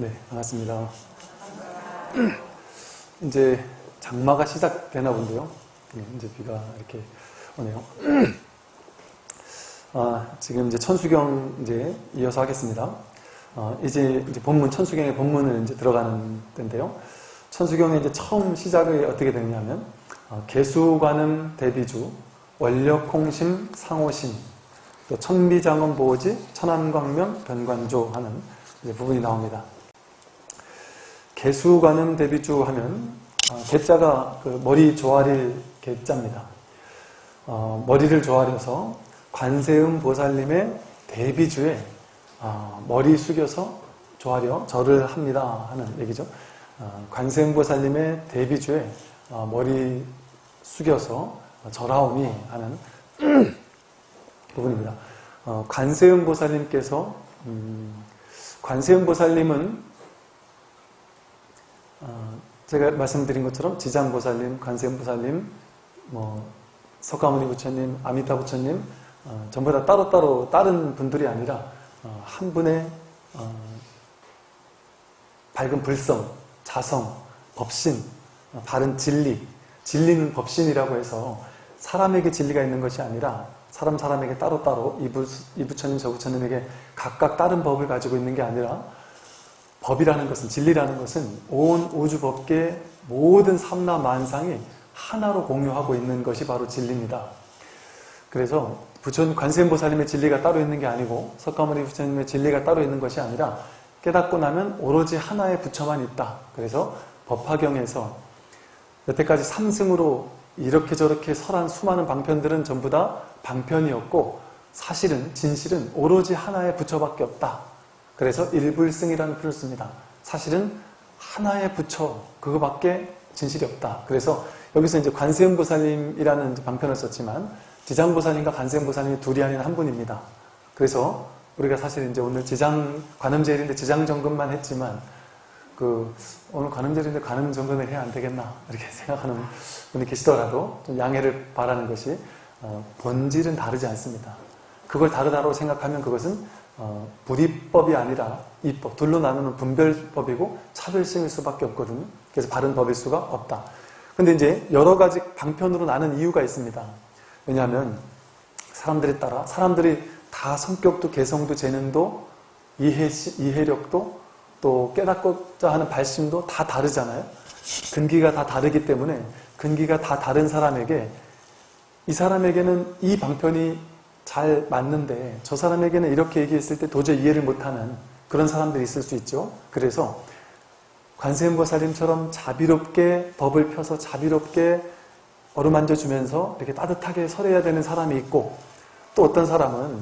네, 반갑습니다. 이제 장마가 시작되나 본데요. 네, 이제 비가 이렇게 오네요. 아, 지금 이제 천수경 이제 이어서 하겠습니다. 어, 이제, 이제 본문, 천수경의 본문을 이제 들어가는 때인데요. 천수경의 이제 처음 시작이 어떻게 되냐면, 어, 개수관음 대비주, 원력홍심 상호심, 또 천비장엄 보호지, 천안광명 변관조 하는 부분이 나옵니다. 개수관음 대비주 하면 어, 개자가 그 머리 조아릴 개자입니다. 어, 머리를 조아려서 관세음 보살님의 대비주에 어, 머리 숙여서 조아려 절을 합니다 하는 얘기죠. 어, 관세음 보살님의 대비주에 어, 머리 숙여서 절하오미 하는 부분입니다. 어, 관세음 보살님께서 음, 관세음 보살님은 어, 제가 말씀드린 것처럼 지장보살님, 관세음보살님, 뭐 석가모니 부처님, 아미타 부처님 어, 전부 다 따로따로 다른 분들이 아니라 어, 한 분의 어, 밝은 불성, 자성, 법신, 어, 바른 진리 진리는 법신이라고 해서 사람에게 진리가 있는 것이 아니라 사람 사람에게 따로따로 이, 부, 이 부처님 저 부처님에게 각각 다른 법을 가지고 있는 게 아니라 법이라는 것은 진리라는 것은 온 우주 법계 모든 삼나 만상이 하나로 공유하고 있는 것이 바로 진리입니다. 그래서 부처님 관세음보살님의 진리가 따로 있는 게 아니고 석가모니 부처님의 진리가 따로 있는 것이 아니라 깨닫고 나면 오로지 하나의 부처만 있다. 그래서 법화경에서 여태까지 삼승으로 이렇게 저렇게 설한 수많은 방편들은 전부 다 방편이었고 사실은 진실은 오로지 하나의 부처밖에 없다. 그래서 일불승이라는 표를 씁니다. 사실은 하나의 부처 그거밖에 진실이 없다. 그래서 여기서 이제 관세음보살님이라는 방편을 썼지만 지장보살님과 관세음보살님이 둘이 아닌 한 분입니다. 그래서 우리가 사실 이제 오늘 지장 관음제일인데 지장정금만 했지만 그 오늘 관음제일인데 관음정금을 해야 안 되겠나 이렇게 생각하는 분이 계시더라도 좀 양해를 바라는 것이 어, 본질은 다르지 않습니다. 그걸 다르다고 생각하면 그것은 어, 불이법이 아니라 이법, 둘로 나누는 분별법이고 차별성일 수밖에 없거든요. 그래서 바른 법일 수가 없다. 근데 이제 여러 가지 방편으로 나는 이유가 있습니다. 왜냐하면 사람들에 따라 사람들이 다 성격도 개성도 재능도 이해, 이해력도 또 깨닫고자 하는 발심도 다 다르잖아요. 근기가 다 다르기 때문에 근기가 다 다른 사람에게 이 사람에게는 이 방편이 잘 맞는데 저 사람에게는 이렇게 얘기했을 때 도저히 이해를 못하는 그런 사람들이 있을 수 있죠. 그래서 관세음보살님처럼 자비롭게 법을 펴서 자비롭게 어루만져 주면서 이렇게 따뜻하게 설해야 되는 사람이 있고 또 어떤 사람은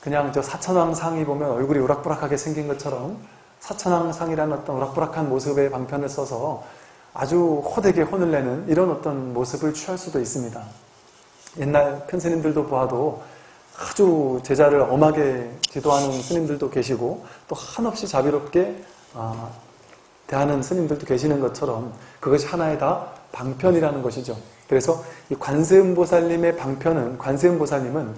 그냥 저 사천왕상이 보면 얼굴이 우락부락하게 생긴 것처럼 사천왕상이라는 어떤 우락부락한 모습의 방편을 써서 아주 호되게 혼을 내는 이런 어떤 모습을 취할 수도 있습니다. 옛날 큰 스님들도 보아도 아주 제자를 엄하게 지도하는 스님들도 계시고 또 한없이 자비롭게 아, 대하는 스님들도 계시는 것처럼 그것이 하나의 다 방편이라는 것이죠. 그래서 이 관세음보살님의 방편은 관세음보살님은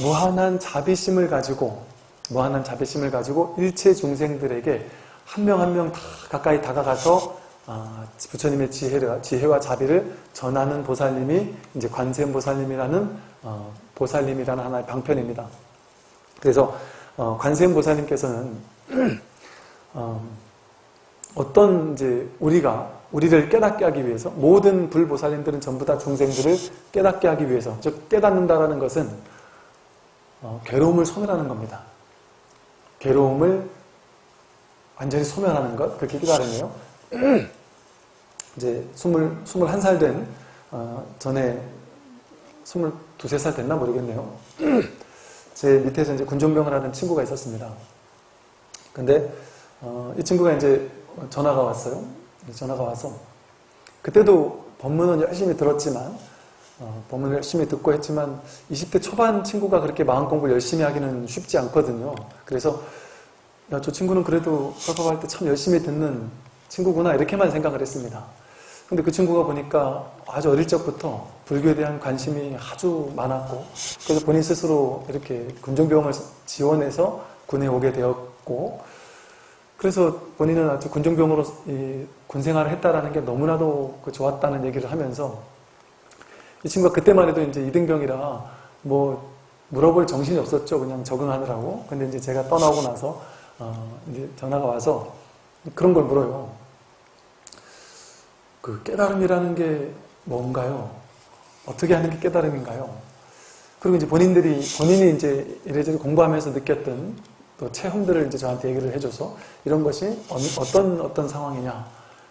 무한한 자비심을 가지고 무한한 자비심을 가지고 일체 중생들에게 한 명 한 명 다 가까이 다가가서 아, 부처님의 지혜와, 지혜와 자비를 전하는 보살님이 이제 관세음보살님이라는 어, 보살님이라는 하나의 방편입니다. 그래서 어, 관세음 보살님께서는 어, 어떤 이제 우리가 우리를 깨닫게 하기 위해서 모든 불보살님들은 전부 다 중생들을 깨닫게 하기 위해서 즉 깨닫는다라는 것은 어, 괴로움을 소멸하는 겁니다. 괴로움을 완전히 소멸하는 것 그렇게 깨달으네요. 이제 20, 21살 된 어, 전에 22, 살 됐나 모르겠네요. 제 밑에서 이제 군종병을 하는 친구가 있었습니다. 근데 어, 이 친구가 이제 전화가 왔어요. 전화가 와서 그때도 법문은 열심히 들었지만 어, 법문을 열심히 듣고 했지만 20대 초반 친구가 그렇게 마음 공부를 열심히 하기는 쉽지 않거든요. 그래서 야, 저 친구는 그래도 수업할 때 참 열심히 듣는 친구구나 이렇게만 생각을 했습니다. 근데 그 친구가 보니까 아주 어릴 적부터 불교에 대한 관심이 아주 많았고 그래서 본인 스스로 이렇게 군종병을 지원해서 군에 오게 되었고 그래서 본인은 아주 군종병으로 이 군생활을 했다라는 게 너무나도 그 좋았다는 얘기를 하면서 이 친구가 그때만 해도 이제 이등병이라 뭐 물어볼 정신이 없었죠. 그냥 적응하느라고. 근데 이제 제가 떠나고 나서 어 이제 전화가 와서 그런 걸 물어요. 그 깨달음이라는 게 뭔가요? 어떻게 하는 게 깨달음인가요? 그리고 이제 본인들이 본인이 이제 이래저래 공부하면서 느꼈던 또 체험들을 이제 저한테 얘기를 해줘서 이런 것이 어떤 어떤 상황이냐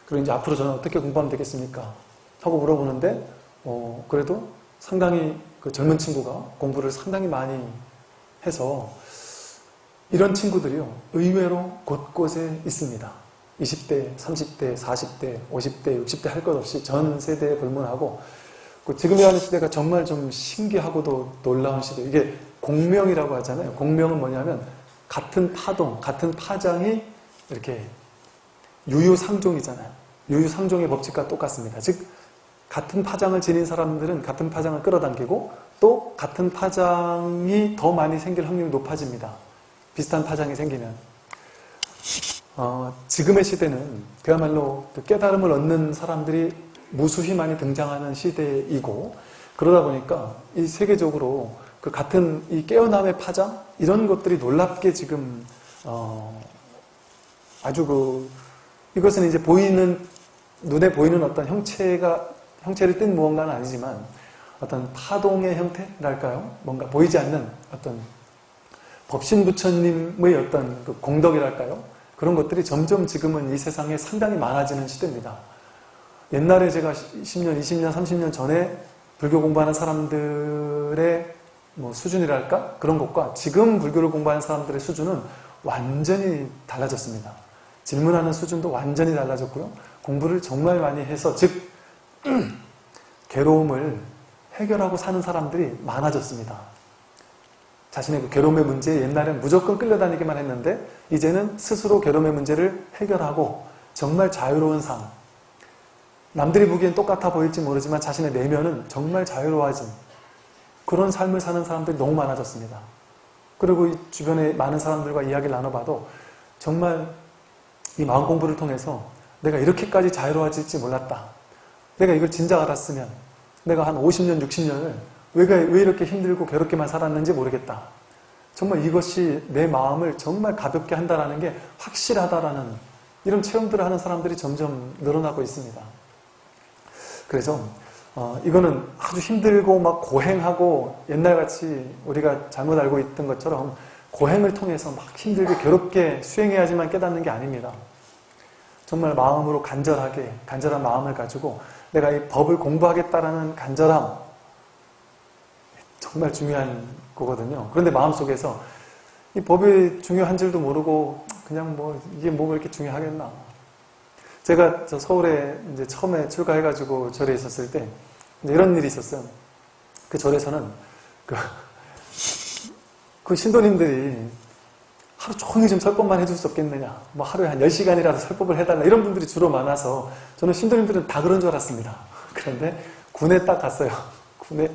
그리고 이제 앞으로 저는 어떻게 공부하면 되겠습니까? 하고 물어보는데 어 그래도 상당히 그 젊은 친구가 공부를 상당히 많이 해서 이런 친구들이요 의외로 곳곳에 있습니다. 20대, 30대, 40대, 50대, 60대 할 것 없이 전 세대에 불문하고 그 지금이라는 시대가 정말 좀 신기하고도 놀라운 시대. 이게 공명이라고 하잖아요. 공명은 뭐냐면 같은 파동, 같은 파장이 이렇게 유유상종이잖아요. 유유상종의 법칙과 똑같습니다. 즉 같은 파장을 지닌 사람들은 같은 파장을 끌어당기고 또 같은 파장이 더 많이 생길 확률이 높아집니다. 비슷한 파장이 생기면 어, 지금의 시대는 그야말로 그 깨달음을 얻는 사람들이 무수히 많이 등장하는 시대이고 그러다 보니까 이 세계적으로 그 같은 이 깨어남의 파장 이런 것들이 놀랍게 지금 어 아주 그 이것은 이제 보이는 눈에 보이는 어떤 형체가 형체를 띈 무언가는 아니지만 어떤 파동의 형태랄까요? 뭔가 보이지 않는 어떤 법신 부처님의 어떤 그 공덕이랄까요? 그런 것들이 점점 지금은 이 세상에 상당히 많아지는 시대입니다. 옛날에 제가 10년, 20년, 30년 전에 불교 공부하는 사람들의 뭐 수준이랄까? 그런 것과 지금 불교를 공부하는 사람들의 수준은 완전히 달라졌습니다. 질문하는 수준도 완전히 달라졌고요. 공부를 정말 많이 해서 즉 괴로움을 해결하고 사는 사람들이 많아졌습니다. 자신의 그 괴로움의 문제에 옛날엔 무조건 끌려다니기만 했는데 이제는 스스로 괴로움의 문제를 해결하고 정말 자유로운 삶 남들이 보기엔 똑같아 보일지 모르지만 자신의 내면은 정말 자유로워진 그런 삶을 사는 사람들이 너무 많아졌습니다. 그리고 이 주변에 많은 사람들과 이야기를 나눠봐도 정말 이 마음 공부를 통해서 내가 이렇게까지 자유로워질지 몰랐다. 내가 이걸 진작 알았으면 내가 한 50년, 60년을 왜, 왜 이렇게 힘들고 괴롭게만 살았는지 모르겠다. 정말 이것이 내 마음을 정말 가볍게 한다는 게 확실하다라는 이런 체험들을 하는 사람들이 점점 늘어나고 있습니다. 그래서 어, 이거는 아주 힘들고 막 고행하고 옛날같이 우리가 잘못 알고 있던 것처럼 고행을 통해서 막 힘들게 괴롭게 수행해야지만 깨닫는 게 아닙니다. 정말 마음으로 간절하게 간절한 마음을 가지고 내가 이 법을 공부하겠다라는 간절함 정말 중요한 거거든요. 그런데 마음속에서 이 법이 중요한 줄도 모르고 그냥 뭐 이게 뭐가 이렇게 중요하겠나 제가 저 서울에 이제 처음에 출가해가지고 절에 있었을 때 이런 일이 있었어요. 그 절에서는 그, 그 신도님들이 하루 종일 좀 설법만 해줄 수 없겠느냐. 뭐 하루에 한 10시간이라도 설법을 해달라. 이런 분들이 주로 많아서 저는 신도님들은 다 그런 줄 알았습니다. 그런데 군에 딱 갔어요. 군에,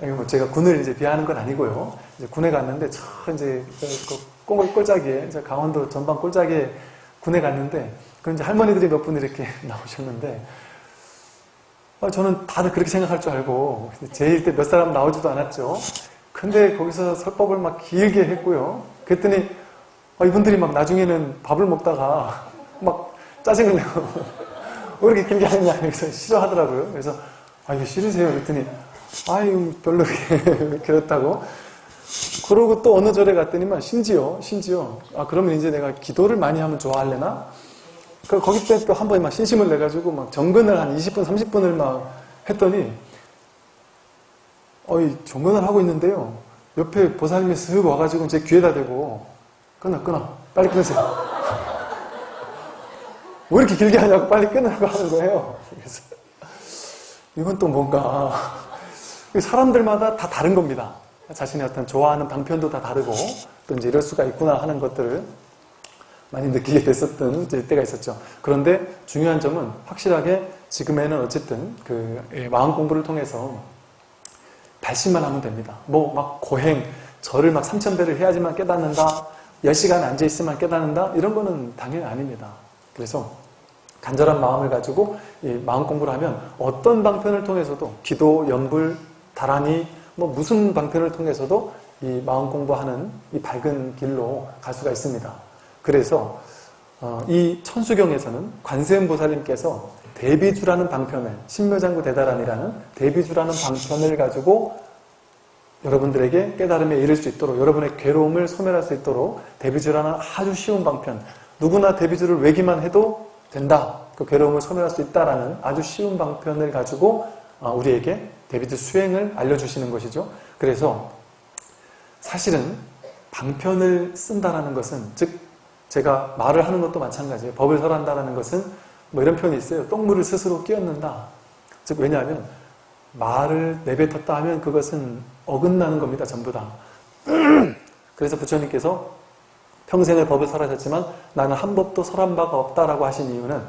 뭐 제가 군을 이제 비하하는 건 아니고요. 이제 군에 갔는데 저 이제 그 꼴, 꼴짜기에, 강원도 전방 꼴짜기에 군에 갔는데 그 이제 할머니들이 몇 분 이렇게 나오셨는데 아, 저는 다들 그렇게 생각할 줄 알고 제일 때 몇 사람 나오지도 않았죠. 근데 거기서 설법을 막 길게 했고요. 그랬더니 아, 이분들이 막 나중에는 밥을 먹다가 막 짜증을 내고 왜 이렇게 길게 하느냐 그래서 싫어하더라고요. 그래서 아 이거 싫으세요? 그랬더니 아유 별로 그렇다고 그러고 또 어느 절에 갔더니만 심지어 심지어 아 그러면 이제 내가 기도를 많이 하면 좋아할래나? 그 거기 때 또 한 번에 막 신심을 내가지고 막 정근을 한 20분, 30분을 막 했더니 어이 정근을 하고 있는데요. 옆에 보살님이 쓱 와가지고 제 귀에다 대고 끊어 끊어 빨리 끊으세요. 왜 이렇게 길게 하냐고 빨리 끊으라고 하는 거예요. 그래서 이건 또 뭔가 사람들마다 다 다른 겁니다. 자신의 어떤 좋아하는 방편도 다 다르고 또 이제 이럴 수가 있구나 하는 것들을 많이 느끼게 됐었던 때가 있었죠. 그런데 중요한 점은 확실하게 지금에는 어쨌든 그 예, 마음 공부를 통해서 발심만 하면 됩니다. 뭐 막 고행, 절을 막 삼천배를 해야지만 깨닫는다. 10시간 앉아있으면 깨닫는다? 이런 거는 당연히 아닙니다. 그래서 간절한 마음을 가지고 마음 공부를 하면 어떤 방편을 통해서도 기도, 연불, 다란이 뭐 무슨 방편을 통해서도 이 마음 공부하는 이 밝은 길로 갈 수가 있습니다. 그래서 어, 이 천수경에서는 관세음 보살님께서 대비주라는 방편을 신묘장구 대다란이라는 대비주라는 방편을 가지고 여러분들에게 깨달음에 이를 수 있도록 여러분의 괴로움을 소멸할 수 있도록 대비주라는 아주 쉬운 방편 누구나 대비주를 외기만 해도 된다 그 괴로움을 소멸할 수 있다라는 아주 쉬운 방편을 가지고 어, 우리에게 데비드 수행을 알려주시는 것이죠. 그래서 사실은 방편을 쓴다라는 것은 즉 제가 말을 하는 것도 마찬가지예요. 법을 설한다라는 것은 뭐 이런 표현이 있어요. 똥물을 스스로 끼얹는다. 즉 왜냐하면 말을 내뱉었다 하면 그것은 어긋나는 겁니다. 전부 다. 그래서 부처님께서 평생을 법을 설하셨지만 나는 한 법도 설한 바가 없다라고 하신 이유는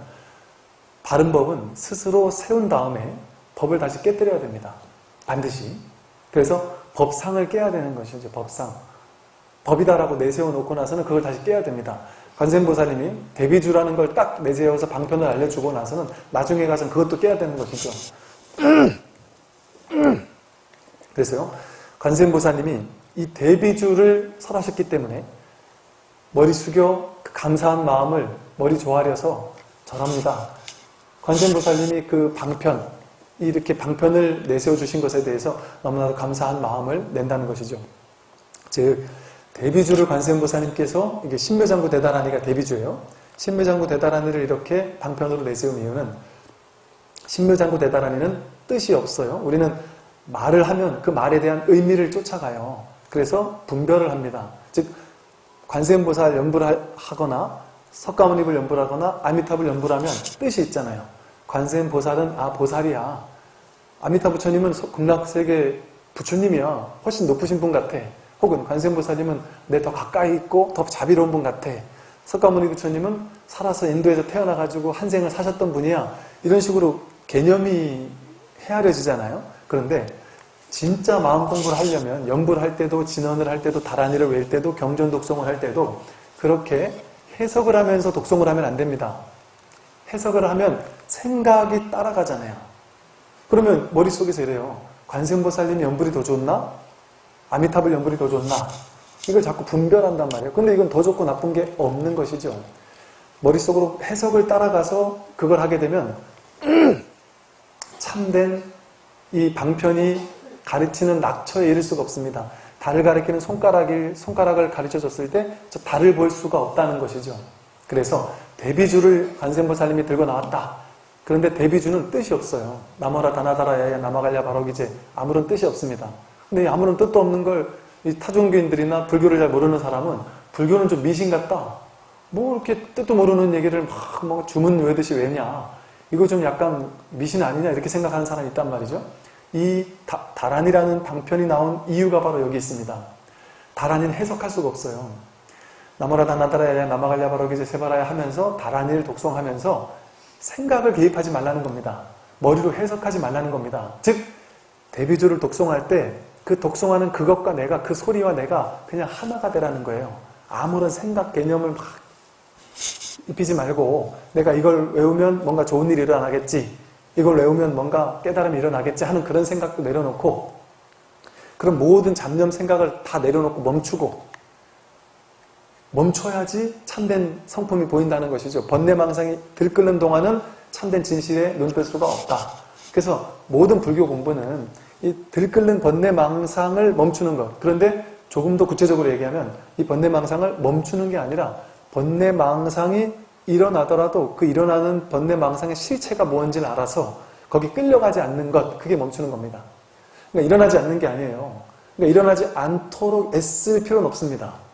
바른 법은 스스로 세운 다음에 법을 다시 깨뜨려야 됩니다. 반드시. 그래서 법상을 깨야 되는 것이죠. 법상. 법이다라고 내세워 놓고 나서는 그걸 다시 깨야 됩니다. 관세음보살님이 대비주라는 걸 딱 내세워서 방편을 알려주고 나서는 나중에 가서 그것도 깨야 되는 것이죠. 그래서요. 관세음보살님이 이 대비주를 설하셨기 때문에 머리 숙여 그 감사한 마음을 머리 조아려서 절합니다. 관세음보살님이 그 방편, 이렇게 방편을 내세워 주신 것에 대해서 너무나도 감사한 마음을 낸다는 것이죠. 즉 대비주를 관세음보살님께서 이게 신묘장구 대다라니가 대비주예요. 신묘장구 대다라니를 이렇게 방편으로 내세운 이유는 신묘장구 대다라니는 뜻이 없어요. 우리는 말을 하면 그 말에 대한 의미를 쫓아가요. 그래서 분별을 합니다. 즉 관세음보살 연불을 하거나 석가모니를 연불하거나 아미탑을 연불하면 뜻이 있잖아요. 관세음 보살은 아 보살이야. 아미타 부처님은 극락세계 부처님이야. 훨씬 높으신 분 같아. 혹은 관세음 보살님은 내 더 가까이 있고 더 자비로운 분 같아. 석가모니 부처님은 살아서 인도에서 태어나가지고 한 생을 사셨던 분이야. 이런 식으로 개념이 헤아려지잖아요. 그런데 진짜 마음 공부를 하려면 연불 할 때도 진언을 할 때도 다란이를 외울 때도 경전 독송을 할 때도 그렇게 해석을 하면서 독송을 하면 안 됩니다. 해석을 하면 생각이 따라가잖아요. 그러면 머릿속에서 이래요. 관세음보살님 연불이 더 좋나? 아미타불 연불이 더 좋나? 이걸 자꾸 분별한단 말이에요. 근데 이건 더 좋고 나쁜 게 없는 것이죠. 머릿속으로 해석을 따라가서 그걸 하게 되면 참된 이 방편이 가르치는 낙처에 이를 수가 없습니다. 달을 가리키는 손가락을, 손가락을 가르쳐 줬을 때 저 달을 볼 수가 없다는 것이죠. 그래서 데비주를 관세음보살님이 들고 나왔다. 그런데 데비주는 뜻이 없어요. 나머라 다나다라 야야 나마갈야 바로기제 아무런 뜻이 없습니다. 근데 아무런 뜻도 없는 걸 타종교인들이나 불교를 잘 모르는 사람은 불교는 좀 미신 같다. 뭐 이렇게 뜻도 모르는 얘기를 막뭐 주문 외듯이 왜냐. 이거 좀 약간 미신 아니냐 이렇게 생각하는 사람이 있단 말이죠. 이 다, 다란이라는 방편이 나온 이유가 바로 여기 있습니다. 다란이는 해석할 수가 없어요. 나무라 다 나다라야 나마갈야 바로기제 세바라야 하면서 다란이를 독송하면서 생각을 개입하지 말라는 겁니다. 머리로 해석하지 말라는 겁니다. 즉 대비주를 독송할 때 그 독송하는 그것과 내가 그 소리와 내가 그냥 하나가 되라는 거예요. 아무런 생각 개념을 막 입히지 말고 내가 이걸 외우면 뭔가 좋은 일이 일어나겠지 이걸 외우면 뭔가 깨달음이 일어나겠지 하는 그런 생각도 내려놓고 그런 모든 잡념 생각을 다 내려놓고 멈추고 멈춰야지 참된 성품이 보인다는 것이죠. 번뇌망상이 들끓는 동안은 참된 진실에 눈뜰 수가 없다. 그래서 모든 불교 공부는 이 들끓는 번뇌망상을 멈추는 것. 그런데 조금 더 구체적으로 얘기하면 이 번뇌망상을 멈추는 게 아니라 번뇌망상이 일어나더라도 그 일어나는 번뇌망상의 실체가 뭔지를 알아서 거기 끌려가지 않는 것, 그게 멈추는 겁니다. 그러니까 일어나지 않는 게 아니에요. 그러니까 일어나지 않도록 애쓸 필요는 없습니다.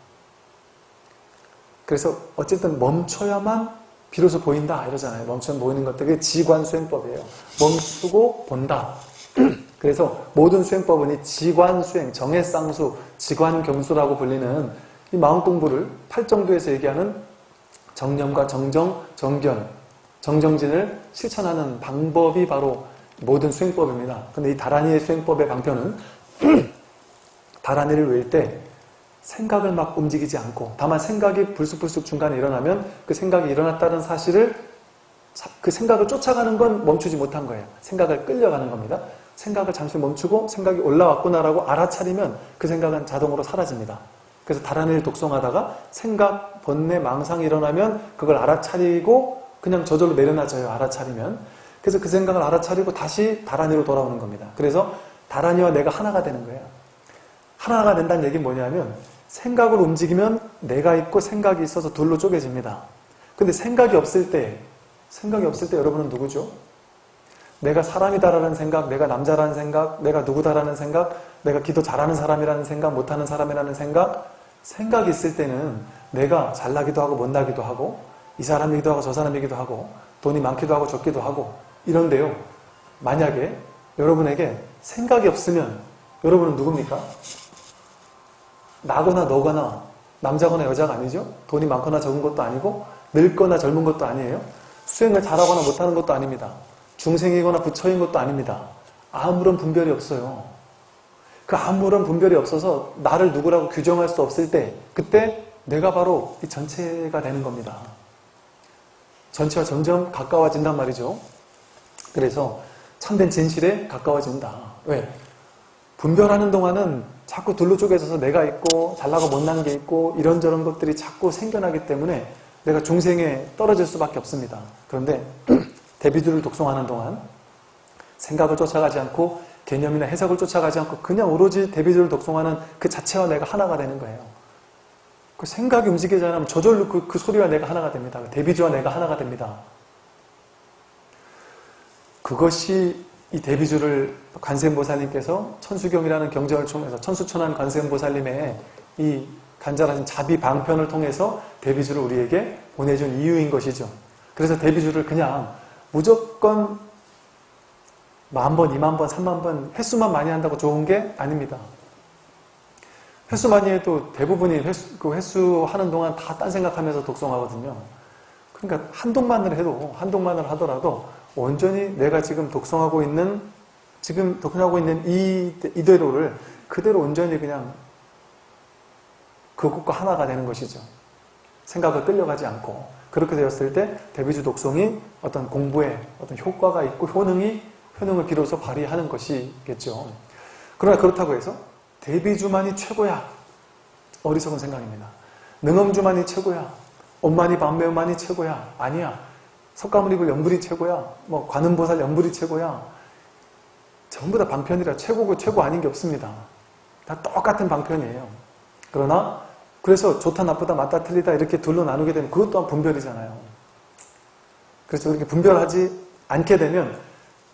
그래서 어쨌든 멈춰야만 비로소 보인다 이러잖아요. 멈추면 보이는 것들 그게 지관 수행법이에요. 멈추고 본다. 그래서 모든 수행법은 이 지관 수행, 정해쌍수, 지관 경수라고 불리는 이 마음 공부를 팔정도에서 얘기하는 정념과 정정, 정견, 정정진을 실천하는 방법이 바로 모든 수행법입니다. 근데 이 다란이의 수행법의 방편은 다란이를 외울 때 생각을 막 움직이지 않고 다만 생각이 불쑥불쑥 중간에 일어나면 그 생각이 일어났다는 사실을 그 생각을 쫓아가는 건 멈추지 못한 거예요. 생각을 끌려가는 겁니다. 생각을 잠시 멈추고 생각이 올라왔구나라고 알아차리면 그 생각은 자동으로 사라집니다. 그래서 다른 일 독송하다가 생각, 번뇌, 망상이 일어나면 그걸 알아차리고 그냥 저절로 내려놔져요. 알아차리면. 그래서 그 생각을 알아차리고 다시 다란이로 돌아오는 겁니다. 그래서 다란이와 내가 하나가 되는 거예요. 하나가 된다는 얘기는 뭐냐면 생각을 움직이면 내가 있고 생각이 있어서 둘로 쪼개집니다. 근데 생각이 없을 때 생각이 없을 때 여러분은 누구죠? 내가 사람이다라는 생각, 내가 남자라는 생각, 내가 누구다라는 생각, 내가 기도 잘하는 사람이라는 생각, 못하는 사람이라는 생각, 생각이 있을 때는 내가 잘나기도 하고 못나기도 하고 이 사람이기도 하고 저 사람이기도 하고 돈이 많기도 하고 적기도 하고 이런데요. 만약에 여러분에게 생각이 없으면 여러분은 누굽니까? 나거나 너거나 남자거나 여자가 아니죠? 돈이 많거나 적은 것도 아니고 늙거나 젊은 것도 아니에요? 수행을 잘하거나 못하는 것도 아닙니다. 중생이거나 부처인 것도 아닙니다. 아무런 분별이 없어요. 그 아무런 분별이 없어서 나를 누구라고 규정할 수 없을 때 그때 내가 바로 이 전체가 되는 겁니다. 전체와 점점 가까워진단 말이죠. 그래서 참된 진실에 가까워진다. 왜? 분별하는 동안은 자꾸 둘로 쪼개져서 내가 있고 잘나고 못난 게 있고 이런저런 것들이 자꾸 생겨나기 때문에 내가 중생에 떨어질 수밖에 없습니다. 그런데 대비주를 독송하는 동안 생각을 쫓아가지 않고 개념이나 해석을 쫓아가지 않고 그냥 오로지 대비주를 독송하는 그 자체와 내가 하나가 되는 거예요. 그 생각이 움직이지 않으면 저절로 그, 그 소리와 내가 하나가 됩니다. 대비주와 내가 하나가 됩니다. 그것이 이 대비주를 관세음보살님께서 천수경이라는 경전을 통해서 천수천한 관세음보살님의 이 간절하신 자비 방편을 통해서 대비주를 우리에게 보내준 이유인 것이죠. 그래서 대비주를 그냥 무조건 만 번, 이만 번, 삼만 번 횟수만 많이 한다고 좋은 게 아닙니다. 횟수 많이 해도 대부분이 횟수, 그 횟수 하는 동안 다 딴 생각하면서 독송하거든요. 그러니까 한동만을 해도, 한동만을 하더라도 온전히 내가 지금 독송하고 있는, 지금 독송하고 있는 이, 이대로를 그대로 온전히 그냥 그것과 하나가 되는 것이죠. 생각을 끌려가지 않고. 그렇게 되었을 때 대비주 독송이 어떤 공부에 어떤 효과가 있고 효능이 효능을 비로소 발휘하는 것이겠죠. 그러나 그렇다고 해서 대비주만이 최고야. 어리석은 생각입니다. 능엄주만이 최고야. 엄만이 반매우만이 최고야. 아니야. 석가모니 불 연불이 최고야. 뭐 관음보살 연불이 최고야. 전부 다 방편이라 최고고 최고 아닌 게 없습니다. 다 똑같은 방편이에요. 그러나 그래서 좋다 나쁘다 맞다 틀리다 이렇게 둘로 나누게 되면 그것 또한 분별이잖아요. 그래서 이렇게 분별하지 않게 되면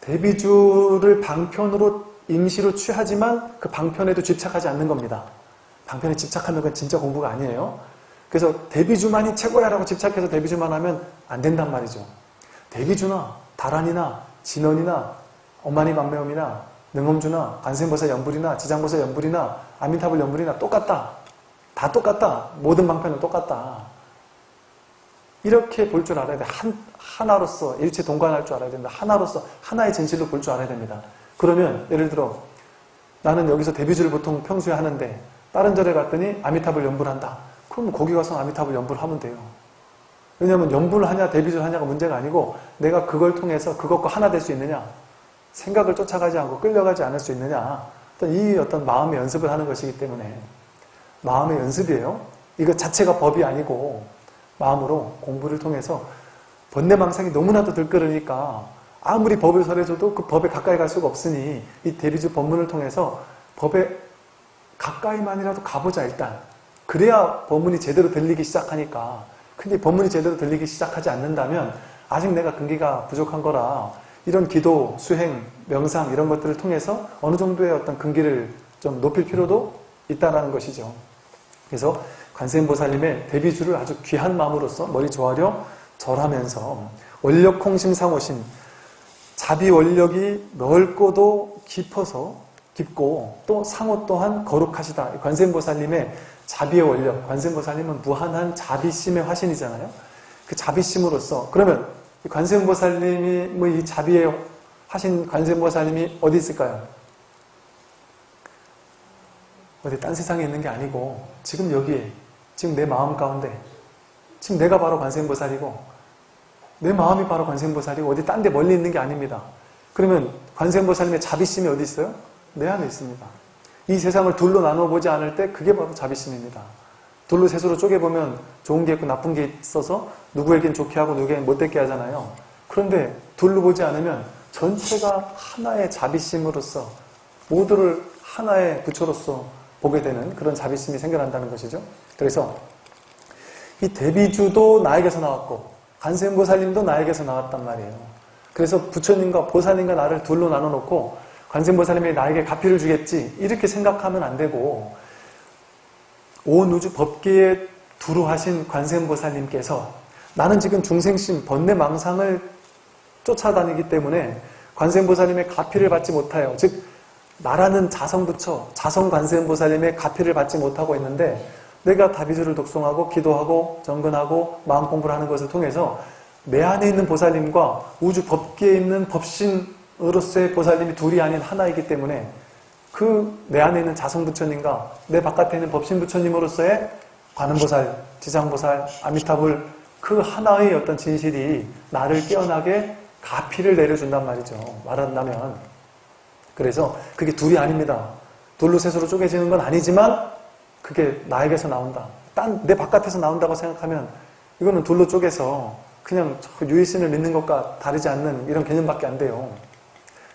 대비주를 방편으로 임시로 취하지만 그 방편에도 집착하지 않는 겁니다. 방편에 집착하는 건 진짜 공부가 아니에요. 그래서 대비주만이 최고야 라고 집착해서 대비주만 하면 안 된단 말이죠. 대비주나 다란이나 진원이나 엄마니 만매엄이나 능엄주나 관세음보살 연불이나 지장보살 연불이나 아미타불 연불이나 똑같다. 다 똑같다. 모든 방편은 똑같다. 이렇게 볼 줄 알아야 돼. 한, 하나로서 일체 동관할 줄 알아야 된다. 하나로서 하나의 진실로 볼 줄 알아야 됩니다. 그러면 예를 들어 나는 여기서 데뷔주를 보통 평소에 하는데 다른 절에 갔더니 아미타불 연불 한다. 그럼 거기 가서 아미타불 연불 하면 돼요. 왜냐하면 연불 하냐 데뷔주를 하냐가 문제가 아니고 내가 그걸 통해서 그것과 하나 될 수 있느냐 생각을 쫓아가지 않고 끌려가지 않을 수 있느냐 어떤 이 어떤 마음의 연습을 하는 것이기 때문에 마음의 연습이에요. 이거 자체가 법이 아니고 마음으로 공부를 통해서 번뇌망상이 너무나도 들끓으니까 아무리 법을 설해줘도 그 법에 가까이 갈 수가 없으니 이 대비주 법문을 통해서 법에 가까이만이라도 가보자 일단 그래야 법문이 제대로 들리기 시작하니까 근데 법문이 제대로 들리기 시작하지 않는다면 아직 내가 근기가 부족한 거라 이런 기도, 수행, 명상 이런 것들을 통해서 어느 정도의 어떤 근기를 좀 높일 필요도 있다는 것이죠. 그래서 관세음보살님의 데뷔주를 아주 귀한 마음으로서 머리 조아려 절하면서 원력 홍심 상호심 자비 원력이 넓고도 깊어서 깊고 또 상호 또한 거룩하시다. 관세음보살님의 자비의 원력, 관세음보살님은 무한한 자비심의 화신이잖아요. 그 자비심으로서 그러면 관세음보살님이 뭐 이 자비의 화신 관세음보살님이 어디 있을까요? 어디 딴 세상에 있는 게 아니고 지금 여기에 지금 내 마음 가운데 지금 내가 바로 관세음보살이고 내 마음이 바로 관세음보살이고 어디 딴 데 멀리 있는 게 아닙니다. 그러면 관세음보살님의 자비심이 어디 있어요? 내 안에 있습니다. 이 세상을 둘로 나눠보지 않을 때 그게 바로 자비심입니다. 둘로 셋으로 쪼개보면 좋은 게 있고 나쁜 게 있어서 누구에겐 좋게 하고 누구에겐 못되게 하잖아요. 그런데 둘로 보지 않으면 전체가 하나의 자비심으로서 모두를 하나의 부처로서 보게 되는 그런 자비심이 생겨난다는 것이죠. 그래서 이 대비주도 나에게서 나왔고 관세음보살님도 나에게서 나왔단 말이에요. 그래서 부처님과 보살님과 나를 둘로 나눠놓고 관세음보살님이 나에게 가피를 주겠지. 이렇게 생각하면 안 되고 온 우주 법계에 두루 하신 관세음보살님께서 나는 지금 중생심 번뇌망상을 쫓아다니기 때문에 관세음보살님의 가피를 받지 못하여 즉 나라는 자성부처 자성관세음보살님의 가피를 받지 못하고 있는데 내가 다비주를 독송하고 기도하고 정근하고 마음 공부를 하는 것을 통해서 내 안에 있는 보살님과 우주 법계에 있는 법신 으로서의 보살님이 둘이 아닌 하나이기 때문에 그 내 안에 있는 자성부처님과 내 바깥에 있는 법신부처님으로서의 관음보살, 지장보살, 아미타불 그 하나의 어떤 진실이 나를 깨어나게 가피를 내려준단 말이죠. 말한다면 그래서 그게 둘이 아닙니다. 둘로 셋으로 쪼개지는 건 아니지만 그게 나에게서 나온다. 딴 내 바깥에서 나온다고 생각하면 이거는 둘로 쪼개서 그냥 유일신을 믿는 것과 다르지 않는 이런 개념밖에 안 돼요.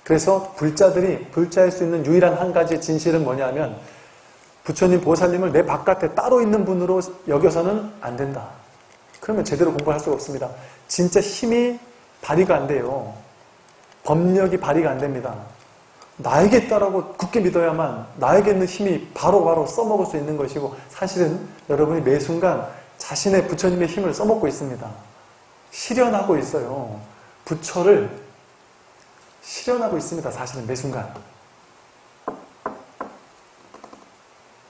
그래서 불자들이 불자일 수 있는 유일한 한 가지 진실은 뭐냐면 부처님 보살님을 내 바깥에 따로 있는 분으로 여겨서는 안 된다. 그러면 제대로 공부할 수가 없습니다. 진짜 힘이 발휘가 안 돼요. 법력이 발휘가 안 됩니다. 나에게 있다라고 굳게 믿어야만 나에게 있는 힘이 바로바로 바로 써먹을 수 있는 것이고 사실은 여러분이 매 순간 자신의 부처님의 힘을 써먹고 있습니다. 실현하고 있어요. 부처를 실현하고 있습니다. 사실은 매 순간.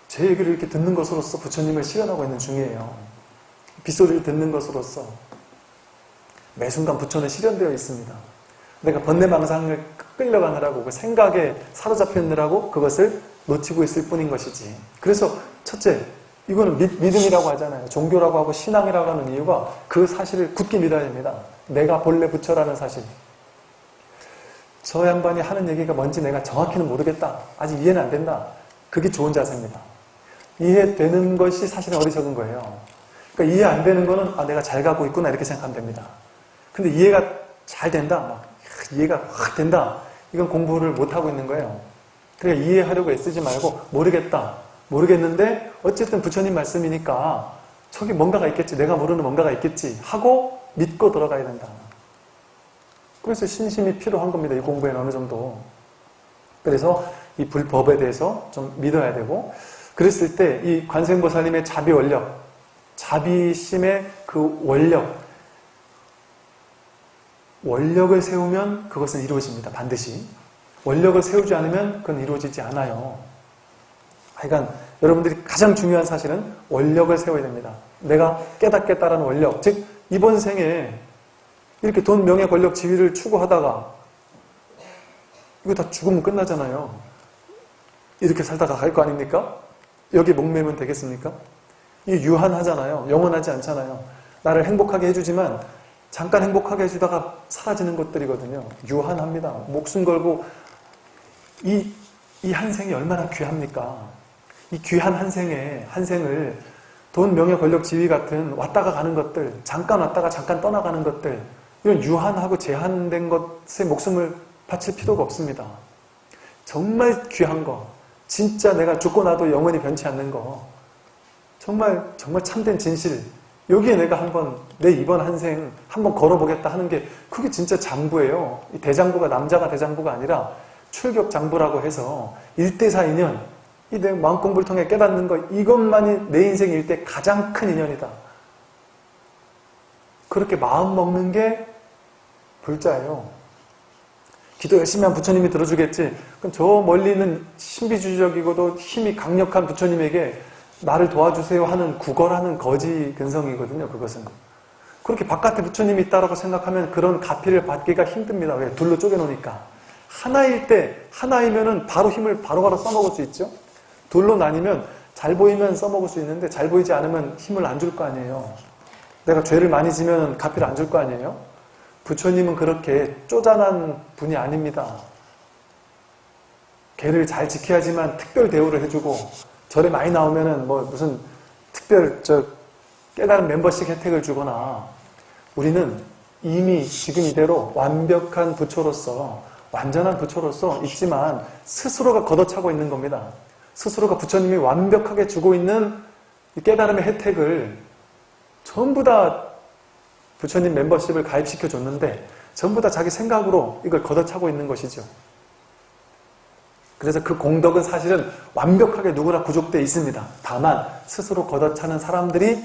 제 얘기를 이렇게 듣는 것으로서 부처님을 실현하고 있는 중이에요. 빗소리를 듣는 것으로서 매 순간 부처는 실현되어 있습니다. 내가 번뇌망상을 끌려가느라고 그 생각에 사로잡혀 있느라고 그것을 놓치고 있을 뿐인 것이지. 그래서 첫째, 이거는 믿, 음이라고 하잖아요. 종교라고 하고 신앙이라고 하는 이유가 그 사실을 굳게 믿어야 됩니다. 내가 본래 부처라는 사실. 저 양반이 하는 얘기가 뭔지 내가 정확히는 모르겠다. 아직 이해는 안 된다. 그게 좋은 자세입니다. 이해되는 것이 사실은 어리석은 거예요. 그러니까 이해 안 되는 거는 아 내가 잘 가고 있구나 이렇게 생각하면 됩니다. 근데 이해가 잘 된다. 막 이해가 확 된다. 이건 공부를 못하고 있는 거예요. 그러니까 이해하려고 애쓰지 말고 모르겠다. 모르겠는데 어쨌든 부처님 말씀이니까 저기 뭔가가 있겠지. 내가 모르는 뭔가가 있겠지. 하고 믿고 들어가야 된다. 그래서 신심이 필요한 겁니다. 이 공부에는 어느 정도. 그래서 이 불법에 대해서 좀 믿어야 되고 그랬을 때 이 관세음보살님의 자비 원력, 자비심의 그 원력, 원력을 세우면 그것은 이루어집니다. 반드시. 원력을 세우지 않으면 그건 이루어지지 않아요. 하여간 여러분들이 가장 중요한 사실은 원력을 세워야 됩니다. 내가 깨닫겠다라는 원력. 즉 이번 생에 이렇게 돈, 명예, 권력, 지위를 추구하다가 이거 다 죽으면 끝나잖아요. 이렇게 살다가 갈 거 아닙니까? 여기 목매면 되겠습니까? 이게 유한하잖아요. 영원하지 않잖아요. 나를 행복하게 해주지만 잠깐 행복하게 해주다가 사라지는 것들이거든요. 유한합니다. 목숨 걸고 이, 이 한생이 얼마나 귀합니까? 이 귀한 한생에, 한생을 돈, 명예, 권력, 지위 같은 왔다가 가는 것들, 잠깐 왔다가 잠깐 떠나가는 것들, 이런 유한하고 제한된 것에 목숨을 바칠 필요가 없습니다. 정말 귀한 거, 진짜 내가 죽고 나도 영원히 변치 않는 거, 정말, 정말 참된 진실, 여기에 내가 한번 내 이번 한생 한번 걸어보겠다 하는 게 그게 진짜 장부예요. 대장부가 남자가 대장부가 아니라 출격 장부라고 해서 1대4 인연 이 내 마음 공부를 통해 깨닫는 것 이것만이 내 인생 일대 가장 큰 인연이다. 그렇게 마음 먹는 게 불자예요. 기도 열심히 한 부처님이 들어주겠지. 그럼 저 멀리 있는 신비주의적이고도 힘이 강력한 부처님에게 나를 도와주세요 하는 구걸하는 거지 근성이거든요. 그것은. 그렇게 바깥에 부처님이 있다고 생각하면 그런 가피를 받기가 힘듭니다. 왜? 둘로 쪼개놓으니까. 하나일 때, 하나이면은 바로 힘을 바로바로 써먹을 수 있죠. 둘로 나뉘면 잘 보이면 써먹을 수 있는데 잘 보이지 않으면 힘을 안 줄 거 아니에요. 내가 죄를 많이 지면 갚이를 안 줄 거 아니에요. 부처님은 그렇게 쪼잔한 분이 아닙니다. 개를 잘 지켜야지만 특별 대우를 해주고 절에 많이 나오면은 뭐 무슨 특별 저 깨달은 멤버십 혜택을 주거나 우리는 이미 지금 이대로 완벽한 부처로서 완전한 부처로서 있지만 스스로가 걷어차고 있는 겁니다. 스스로가 부처님이 완벽하게 주고 있는 이 깨달음의 혜택을 전부 다 부처님 멤버십을 가입시켜 줬는데 전부 다 자기 생각으로 이걸 걷어차고 있는 것이죠. 그래서 그 공덕은 사실은 완벽하게 누구나 구족되어 있습니다. 다만 스스로 걷어차는 사람들이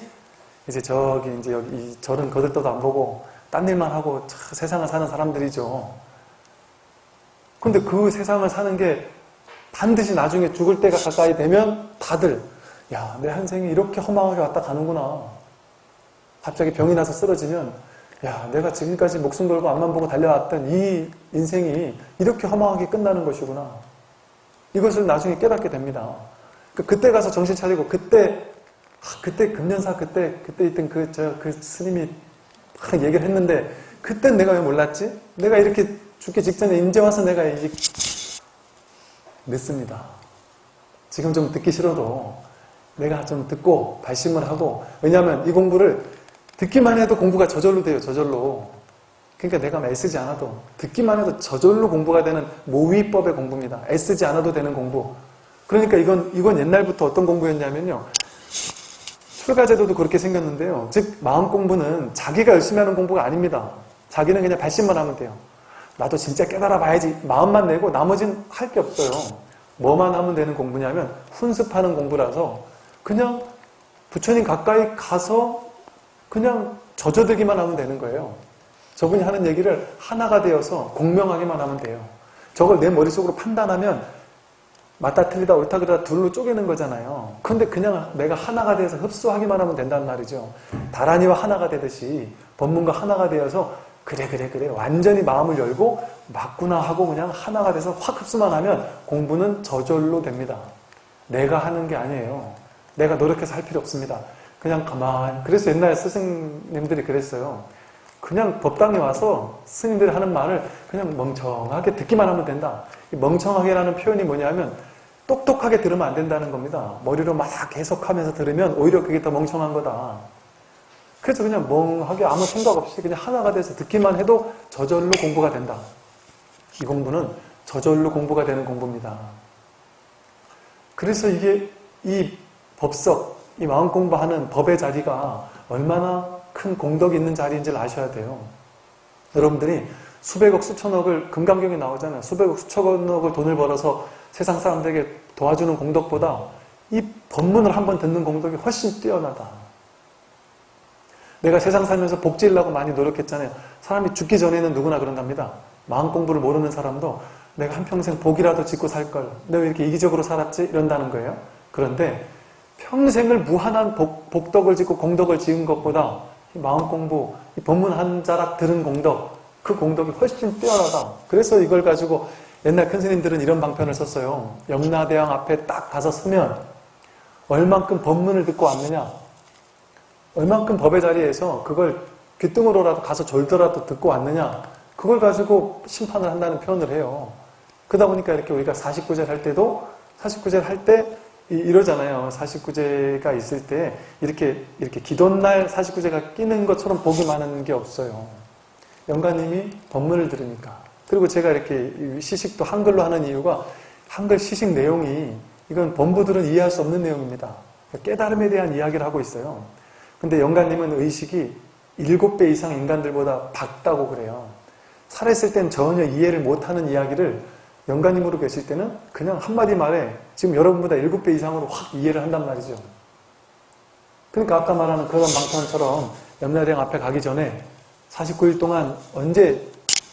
이제 저기 이제 여기 이 절은 거들떠도 안 보고 딴 일만 하고 참 세상을 사는 사람들이죠. 근데 그 세상을 사는 게 반드시 나중에 죽을 때가 가까이 되면 다들 야, 내 한생이 이렇게 허망하게 왔다 가는구나. 갑자기 병이 나서 쓰러지면 야, 내가 지금까지 목숨 걸고 앞만 보고 달려왔던 이 인생이 이렇게 허망하게 끝나는 것이구나. 이것을 나중에 깨닫게 됩니다. 그 그때 가서 정신 차리고 그때 아, 그때 금년사 그때 그때 있던 그저그 스님이 막 얘기를 했는데 그땐 내가 왜 몰랐지? 내가 이렇게 죽기 직전에 이제 와서 내가 이제 늦습니다. 지금 좀 듣기 싫어도 내가 좀 듣고 발심을 하고 왜냐하면 이 공부를 듣기만 해도 공부가 저절로 돼요. 저절로. 그러니까 내가 애쓰지 않아도 듣기만 해도 저절로 공부가 되는 모위법의 공부입니다. 애쓰지 않아도 되는 공부. 그러니까 이건 이건 옛날부터 어떤 공부였냐면요. 출가제도도 그렇게 생겼는데요. 즉 마음 공부는 자기가 열심히 하는 공부가 아닙니다. 자기는 그냥 발심만 하면 돼요. 나도 진짜 깨달아 봐야지 마음만 내고 나머지는 할게 없어요. 뭐만 하면 되는 공부냐면 훈습하는 공부라서 그냥 부처님 가까이 가서 그냥 젖어들기만 하면 되는 거예요. 저분이 하는 얘기를 하나가 되어서 공명하게만 하면 돼요. 저걸 내 머릿속으로 판단하면 맞다 틀리다 옳다 그러다 둘로 쪼개는 거잖아요. 근데 그냥 내가 하나가 되어서 흡수하기만 하면 된단 말이죠. 다란이와 하나가 되듯이 법문과 하나가 되어서 그래 그래 그래 완전히 마음을 열고 맞구나 하고 그냥 하나가 돼서 확 흡수만 하면 공부는 저절로 됩니다. 내가 하는 게 아니에요. 내가 노력해서 할 필요 없습니다. 그냥 가만 그래서 옛날 스승님들이 그랬어요. 그냥 법당에 와서 스님들이 하는 말을 그냥 멍청하게 듣기만 하면 된다. 이 멍청하게라는 표현이 뭐냐면 똑똑하게 들으면 안 된다는 겁니다. 머리로 막 해석하면서 들으면 오히려 그게 더 멍청한 거다. 그래서 그냥 멍하게 아무 생각 없이 그냥 하나가 돼서 듣기만 해도 저절로 공부가 된다. 이 공부는 저절로 공부가 되는 공부입니다. 그래서 이게 이 법석, 이 마음 공부하는 법의 자리가 얼마나 큰 공덕이 있는 자리인지를 아셔야 돼요. 여러분들이 수백억, 수천억을 금강경에 나오잖아요. 수백억, 수천억을 돈을 벌어서 세상 사람들에게 도와주는 공덕보다 이 법문을 한번 듣는 공덕이 훨씬 뛰어나다. 내가 세상 살면서 복지려고 많이 노력했잖아요. 사람이 죽기 전에는 누구나 그런답니다. 마음 공부를 모르는 사람도 내가 한평생 복이라도 짓고 살걸. 내가 왜 이렇게 이기적으로 살았지? 이런다는 거예요. 그런데 평생을 무한한 복, 복덕을 짓고 공덕을 지은 것보다 마음 공부, 이 법문 한 자락 들은 공덕, 그 공덕이 훨씬 뛰어나다. 그래서 이걸 가지고 옛날 큰 스님들은 이런 방편을 썼어요. 영라대왕 앞에 딱 가서 서면 얼만큼 법문을 듣고 왔느냐, 얼만큼 법의 자리에서 그걸 귀등으로라도 가서 졸더라도 듣고 왔느냐, 그걸 가지고 심판을 한다는 표현을 해요. 그러다 보니까 이렇게 우리가 49절 할 때도 49절 할때 이러잖아요. 49제가 있을 때 이렇게 이렇게 기도날 49제가 끼는 것처럼 복이 많은 게 없어요. 영가님이 법문을 들으니까. 그리고 제가 이렇게 시식도 한글로 하는 이유가 한글 시식 내용이 이건 범부들은 이해할 수 없는 내용입니다. 깨달음에 대한 이야기를 하고 있어요. 근데 영가님은 의식이 7배 이상 인간들보다 밝다고 그래요. 살아있을 땐 전혀 이해를 못하는 이야기를 영가님으로 계실 때는 그냥 한마디 말에 지금 여러분보다 7배 이상으로 확 이해를 한단 말이죠. 그러니까 아까 말하는 그런 방편처럼 염라대왕 앞에 가기 전에 49일 동안 언제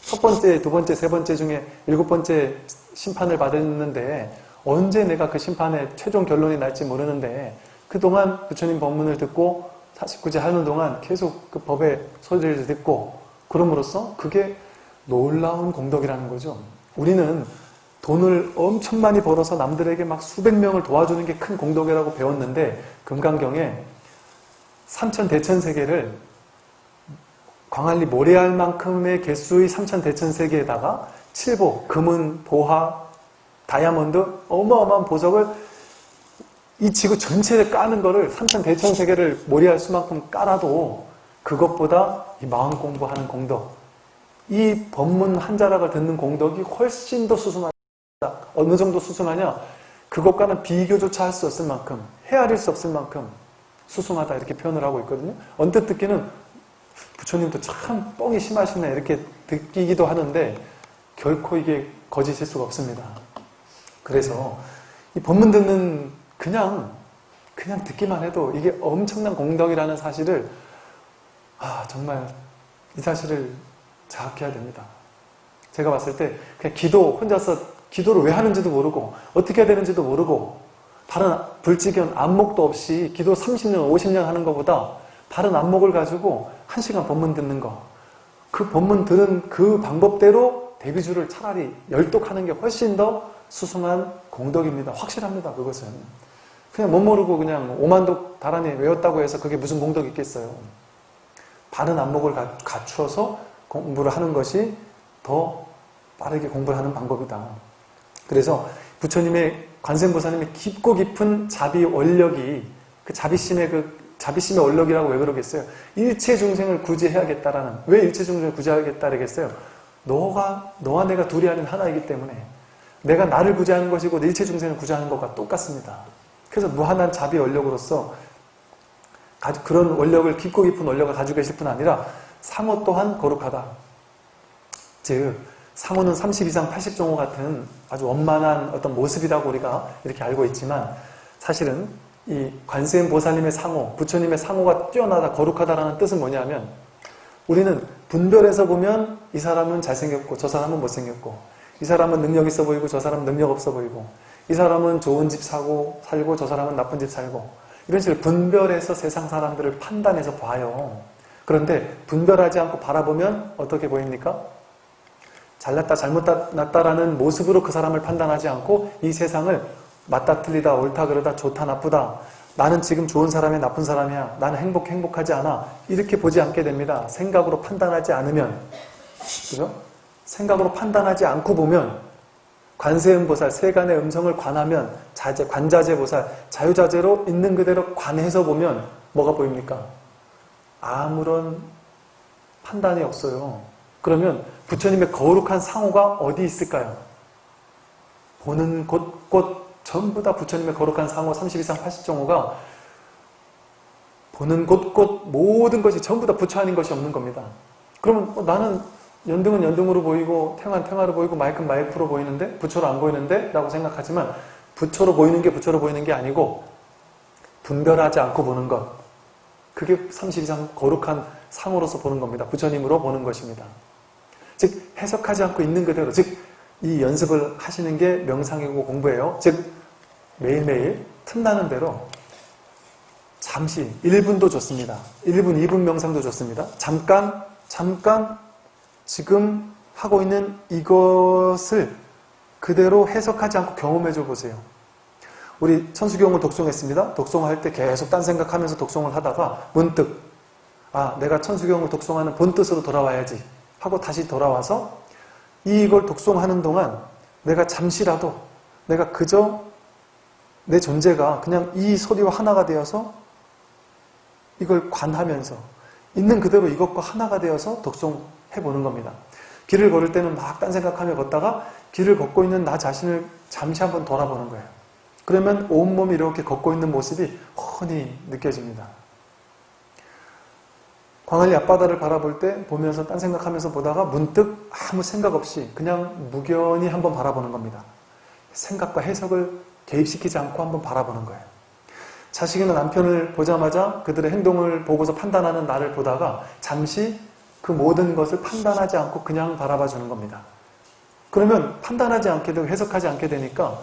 첫 번째, 두 번째, 세 번째 중에 일곱 번째 심판을 받았는데 언제 내가 그 심판의 최종 결론이 날지 모르는데 그동안 부처님 법문을 듣고 49제 하는 동안 계속 그 법의 소리를 듣고 그럼으로써 그게 놀라운 공덕이라는 거죠. 우리는 돈을 엄청 많이 벌어서 남들에게 막 수백 명을 도와주는 게 큰 공덕이라고 배웠는데 금강경에 삼천 대천 세계를 광안리 모래알 만큼의 개수의 삼천 대천 세계에다가 칠보, 금은, 보화, 다이아몬드 어마어마한 보석을 이 지구 전체를 까는 거를 삼천 대천 세계를 모래알 수만큼 깔아도 그것보다 이 마음 공부하는 공덕 이 법문 한 자락을 듣는 공덕이 훨씬 더 수승하다. 어느 정도 수승하냐? 그것과는 비교조차 할 수 없을 만큼 헤아릴 수 없을 만큼 수승하다 이렇게 표현을 하고 있거든요. 언뜻 듣기는 부처님도 참 뻥이 심하시네 이렇게 느끼기도 하는데 결코 이게 거짓일 수가 없습니다. 그래서 이 법문 듣는 그냥 그냥 듣기만 해도 이게 엄청난 공덕이라는 사실을 아 정말 이 사실을 자학해야 됩니다. 제가 봤을 때 그냥 기도 혼자서 기도를 왜 하는지도 모르고 어떻게 해야 되는지도 모르고 다른 불지견 안목도 없이 기도 30년 50년 하는 것보다 다른 안목을 가지고 한 시간 법문 듣는 거. 그 법문 들은 그 방법대로 대비주를 차라리 열독하는 게 훨씬 더 수승한 공덕입니다. 확실합니다. 그것은. 그냥 못 모르고 그냥 오만독 다란히 외웠다고 해서 그게 무슨 공덕이 있겠어요. 바른 안목을 갖추어서 공부를 하는 것이 더 빠르게 공부를 하는 방법이다. 그래서 부처님의 관세음보살님의 깊고 깊은 자비 원력이 그 자비심의 그 자비심의 원력이라고 왜 그러겠어요? 일체 중생을 구제해야겠다라는 왜 일체 중생을 구제하겠다 그러겠어요? 너가 너와 내가 둘이 아닌 하나이기 때문에 내가 나를 구제하는 것이고 일체 중생을 구제하는 것과 똑같습니다. 그래서 무한한 자비 원력으로서 그런 원력을 깊고 깊은 원력을 가지고 계실 뿐 아니라 상호 또한 거룩하다. 즉 상호는 30 이상 80종호 같은 아주 원만한 어떤 모습이라고 우리가 이렇게 알고 있지만 사실은 이 관세음 보살님의 상호, 부처님의 상호가 뛰어나다, 거룩하다라는 뜻은 뭐냐면 우리는 분별해서 보면 이 사람은 잘생겼고 저 사람은 못생겼고 이 사람은 능력 있어 보이고 저 사람은 능력 없어 보이고 이 사람은 좋은 집 사고 살고 저 사람은 나쁜 집 살고 이런 식으로 분별해서 세상 사람들을 판단해서 봐요. 그런데 분별하지 않고 바라보면 어떻게 보입니까? 잘났다 잘못났다라는 모습으로 그 사람을 판단하지 않고 이 세상을 맞다 틀리다 옳다 그러다 좋다 나쁘다 나는 지금 좋은 사람이야 나쁜 사람이야 나는 행복 행복하지 않아 이렇게 보지 않게 됩니다. 생각으로 판단하지 않으면 그죠? 생각으로 판단하지 않고 보면 관세음보살 세간의 음성을 관하면 자제 관자재보살 자유자재로 있는 그대로 관해서 보면 뭐가 보입니까? 아무런 판단이 없어요. 그러면 부처님의 거룩한 상호가 어디 있을까요? 보는 곳곳 전부 다 부처님의 거룩한 상호 30 이상 80정호가 보는 곳곳 모든 것이 전부 다 부처 아닌 것이 없는 겁니다. 그러면 어, 나는 연등은 연등으로 보이고 탱은 탱화로 보이고 마이크는 마이크로 보이는데 부처로 안 보이는데? 라고 생각하지만 부처로 보이는 게 부처로 보이는 게 아니고 분별하지 않고 보는 것 그게 30 이상 거룩한 상으로서 보는 겁니다. 부처님으로 보는 것입니다. 즉 해석하지 않고 있는 그대로 즉 이 연습을 하시는 게 명상이고 공부예요. 즉 매일매일 틈나는 대로 잠시 1분도 좋습니다. 1분, 2분 명상도 좋습니다. 잠깐 잠깐 지금 하고 있는 이것을 그대로 해석하지 않고 경험해 줘 보세요. 우리 천수경을 독송했습니다. 독송할 때 계속 딴 생각하면서 독송을 하다가 문득 아 내가 천수경을 독송하는 본뜻으로 돌아와야지 하고 다시 돌아와서 이걸 독송하는 동안 내가 잠시라도 내가 그저 내 존재가 그냥 이 소리와 하나가 되어서 이걸 관하면서 있는 그대로 이것과 하나가 되어서 독송해 보는 겁니다. 길을 걸을 때는 막 딴 생각하며 걷다가 길을 걷고 있는 나 자신을 잠시 한번 돌아보는 거예요. 그러면 온몸이 이렇게 걷고 있는 모습이 훤히 느껴집니다. 광안리 앞바다를 바라볼 때 보면서 딴 생각하면서 보다가 문득 아무 생각 없이 그냥 무견히 한번 바라보는 겁니다. 생각과 해석을 개입시키지 않고 한번 바라보는 거예요. 자식이나 남편을 보자마자 그들의 행동을 보고서 판단하는 나를 보다가 잠시 그 모든 것을 판단하지 않고 그냥 바라봐 주는 겁니다. 그러면 판단하지 않게 되고 해석하지 않게 되니까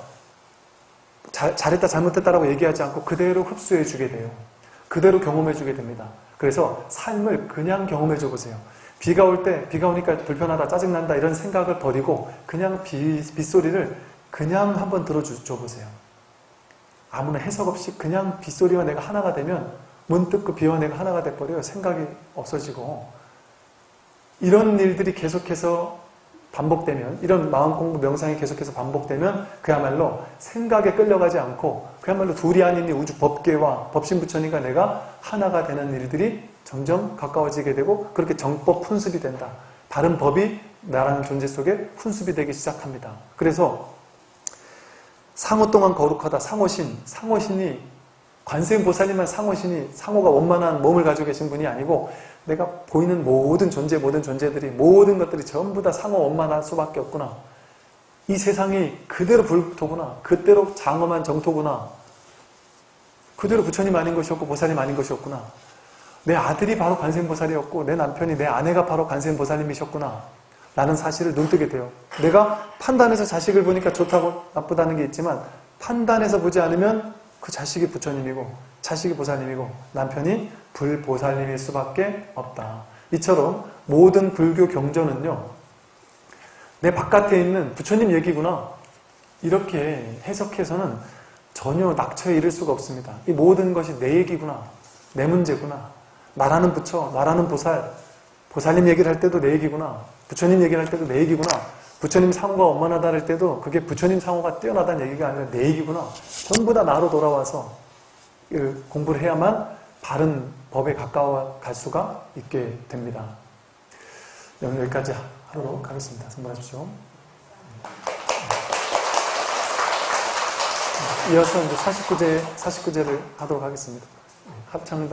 잘, 잘했다 잘못했다라고 얘기하지 않고 그대로 흡수해 주게 돼요. 그대로 경험해 주게 됩니다. 그래서 삶을 그냥 경험해 줘 보세요. 비가 올 때 비가 오니까 불편하다 짜증난다 이런 생각을 버리고 그냥 비, 빗소리를 그냥 한번 들어줘 보세요. 아무나 해석 없이 그냥 빗소리와 내가 하나가 되면 문득 그 비와 내가 하나가 돼버려요. 생각이 없어지고 이런 일들이 계속해서 반복되면 이런 마음 공부 명상이 계속해서 반복되면 그야말로 생각에 끌려가지 않고 그야말로 둘이 아닌 이 우주 법계와 법신 부처님과 내가 하나가 되는 일들이 점점 가까워지게 되고 그렇게 정법 훈습이 된다. 다른 법이 나라는 존재 속에 훈습이 되기 시작합니다. 그래서 상호 동안 거룩하다. 상호신. 상호신이 관세음보살님만 상호신이 상호가 원만한 몸을 가지고 계신 분이 아니고 내가 보이는 모든 존재, 모든 존재들이 모든 것들이 전부 다 상호 원만할 수밖에 없구나. 이 세상이 그대로 불토구나. 그대로 장엄한 정토구나. 그대로 부처님 아닌 것이었고 보살님 아닌 것이었구나. 내 아들이 바로 관세음보살이었고 내 남편이 내 아내가 바로 관세음보살님이셨구나. 라는 사실을 눈뜨게 돼요. 내가 판단해서 자식을 보니까 좋다고 나쁘다는 게 있지만 판단해서 보지 않으면 그 자식이 부처님이고 자식이 보살님이고 남편이 불보살님일 수밖에 없다. 이처럼 모든 불교 경전은요. 내 바깥에 있는 부처님 얘기구나. 이렇게 해석해서는 전혀 낙처에 이를 수가 없습니다. 이 모든 것이 내 얘기구나. 내 문제구나. 나라는 부처, 나라는 보살, 보살님 얘기를 할 때도 내 얘기구나. 부처님 얘기를 할 때도 내 얘기구나. 부처님 상호가 원만하다 할 때도 그게 부처님 상호가 뛰어나다는 얘기가 아니라 내 얘기구나. 전부 다 나로 돌아와서 공부를 해야만 바른 법에 가까워 갈 수가 있게 됩니다. 오늘 여기까지 하도록 하겠습니다. 선물하십시오. 이어서 이제 49제, 49제를 하도록 하겠습니다. 합창단